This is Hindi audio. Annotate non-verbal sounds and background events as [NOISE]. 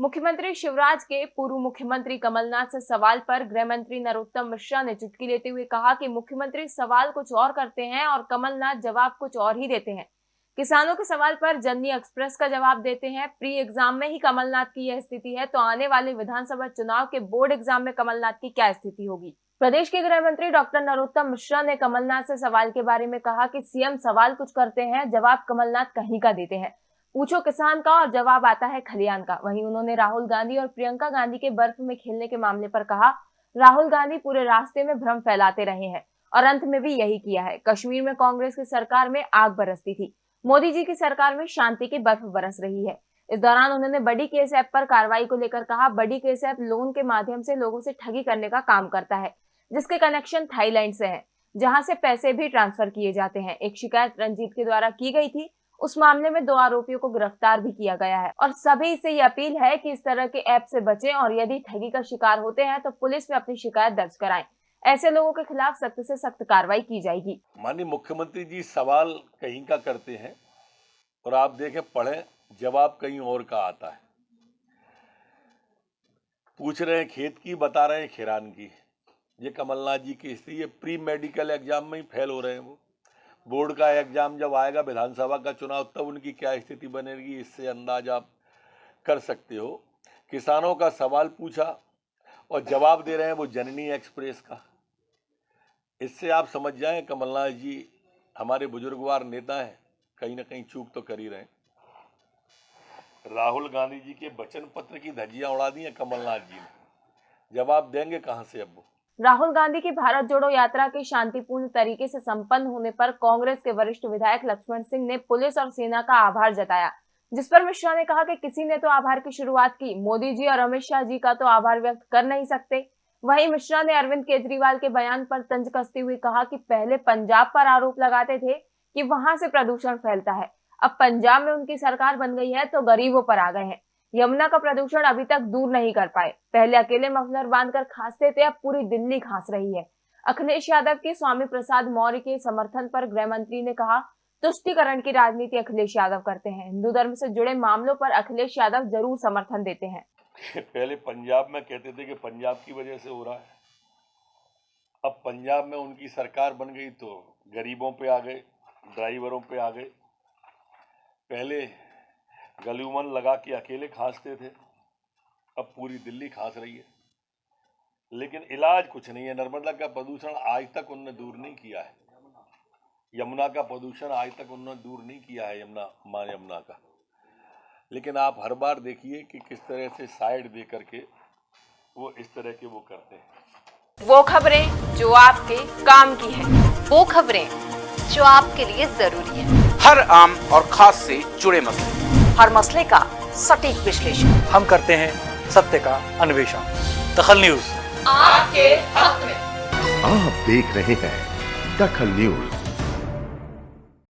मुख्यमंत्री शिवराज के पूर्व मुख्यमंत्री कमलनाथ से सवाल पर गृह मंत्री नरोत्तम मिश्रा ने चुटकी लेते हुए कहा कि मुख्यमंत्री सवाल कुछ और करते हैं और कमलनाथ जवाब कुछ और ही देते हैं। किसानों के सवाल पर जननी एक्सप्रेस का जवाब देते हैं। प्री एग्ज़ाम में ही कमलनाथ की यह स्थिति है तो आने वाले विधानसभा चुनाव के बोर्ड एग्ज़ाम में कमलनाथ की क्या स्थिति होगी? प्रदेश के गृह मंत्री डॉक्टर नरोत्तम मिश्रा ने कमलनाथ से सवाल के बारे में कहा कि सीएम सवाल कुछ करते हैं, जवाब कमलनाथ कहीं का देते हैं। पूछो किसान का और जवाब आता है खलियान का। वहीं उन्होंने राहुल गांधी और प्रियंका गांधी के बर्फ़ में खेलने के मामले पर कहा, राहुल गांधी पूरे रास्ते में भ्रम फैलाते रहे हैं और अंत में भी यही किया है। कश्मीर में कांग्रेस की सरकार में आग बरसती थी। मोदी जी की सरकार में शांति की बर्फ़ बरस रही है। इस दौरान उन्होंने बड़ी केस ऐप पर कार्रवाई को लेकर कहा, बड़ी केस ऐप लोन के माध्यम से लोगों से ठगी करने का काम करता है, जिसके कनेक्शन थाईलैंड से है, जहाँ से पैसे भी ट्रांसफ़र किए जाते हैं। एक शिकायत रंजीत के द्वारा की गई थी उस मामले में दो आरोपियों को गिरफ़्तार भी किया गया है। और सभी से ये अपील है कि इस तरह के ऐप से बचें और यदि ठगी का शिकार होते हैं तो पुलिस में अपनी शिकायत दर्ज कराएँ। ऐसे लोगों के खिलाफ सख्त से सख्त कार्रवाई की जाएगी। माननीय मुख्यमंत्री जी, सवाल कहीं का करते हैं और आप देखें, पढ़े, जवाब कहीं और का आता है। पूछ रहे हैं, खेत की, बता रहे हैं, खिरान की। ये कमलनाथ जी की स्थिति ये प्री मेडिकल एग्ज़ाम में ही फेल हो रहे हैं वो। बोर्ड का एग्ज़ाम जब आएगा, विधानसभा का चुनाव, तब उनकी क्या स्थिति बनेगी, इससे अंदाज आप कर सकते हो। किसानों का सवाल पूछा और जवाब दे रहे हैं वो जननी एक्सप्रेस का। इससे आप समझ जाएँ, कमलनाथ जी हमारे बुजुर्गवार नेता हैं, कहीं ना कहीं चूक तो कर ही रहे राहुल गांधी जी के वचन पत्र की धज्जियाँ उड़ा दी हैं कमलनाथ जी ने। जवाब देंगे कहाँ से अब वो? राहुल गांधी की भारत जोड़ो यात्रा के शांतिपूर्ण तरीके से संपन्न होने पर कांग्रेस के वरिष्ठ विधायक लक्ष्मण सिंह ने पुलिस और सेना का आभार जताया, जिस पर मिश्रा ने कहा कि किसी ने तो आभार की शुरुआत की, मोदी जी और अमित शाह जी का तो आभार व्यक्त कर नहीं सकते। वहीं मिश्रा ने अरविंद केजरीवाल के बयान पर तंज कसते हुए कहा कि पहले पंजाब पर आरोप लगाते थे कि वहाँ से प्रदूषण फैलता है, अब पंजाब में उनकी सरकार बन गई है तो गरीबों पर आ गए हैं। यमुना का प्रदूषण अभी तक दूर नहीं कर पाए। पहले अकेले मफलर बांधकर खांसते थे, अब पूरी दिल्ली खांस रही है। अखिलेश यादव के स्वामी प्रसाद मौर्य के समर्थन पर गृह मंत्री ने कहा, तुष्टिकरण की राजनीति अखिलेश यादव करते हैं। हिंदू धर्म से जुड़े मामलों पर अखिलेश यादव ज़रूर समर्थन देते हैं। [LAUGHS] पहले पंजाब में कहते थे कि पंजाब की वजह से हो रहा है। अब पंजाब में उनकी सरकार बन गई तो गरीबों पे आ गए, ड्राइवरों पे आ गए। पहले गलूमन लगा के अकेले खांसते थे। अब पूरी दिल्ली खांस रही है। लेकिन इलाज कुछ नहीं है। नर्मदा का प्रदूषण आज तक उन्होंने दूर नहीं किया है। यमुना का प्रदूषण आज तक उन्होंने दूर नहीं किया है यमुना माँ यमुना का। लेकिन आप हर बार देखिए कि किस तरह से साइड दे करके वो इस तरह के वो करते हैं। वो खबरें जो आपके काम की है वो खबरें जो आपके लिए ज़रूरी है। हर आम और खास से जुड़े मसले। हर मसले का सटीक विश्लेषण। हम करते हैं सत्य का अन्वेषण। दखल न्यूज़। आपके हक में। आप देख रहे हैं दखल न्यूज़।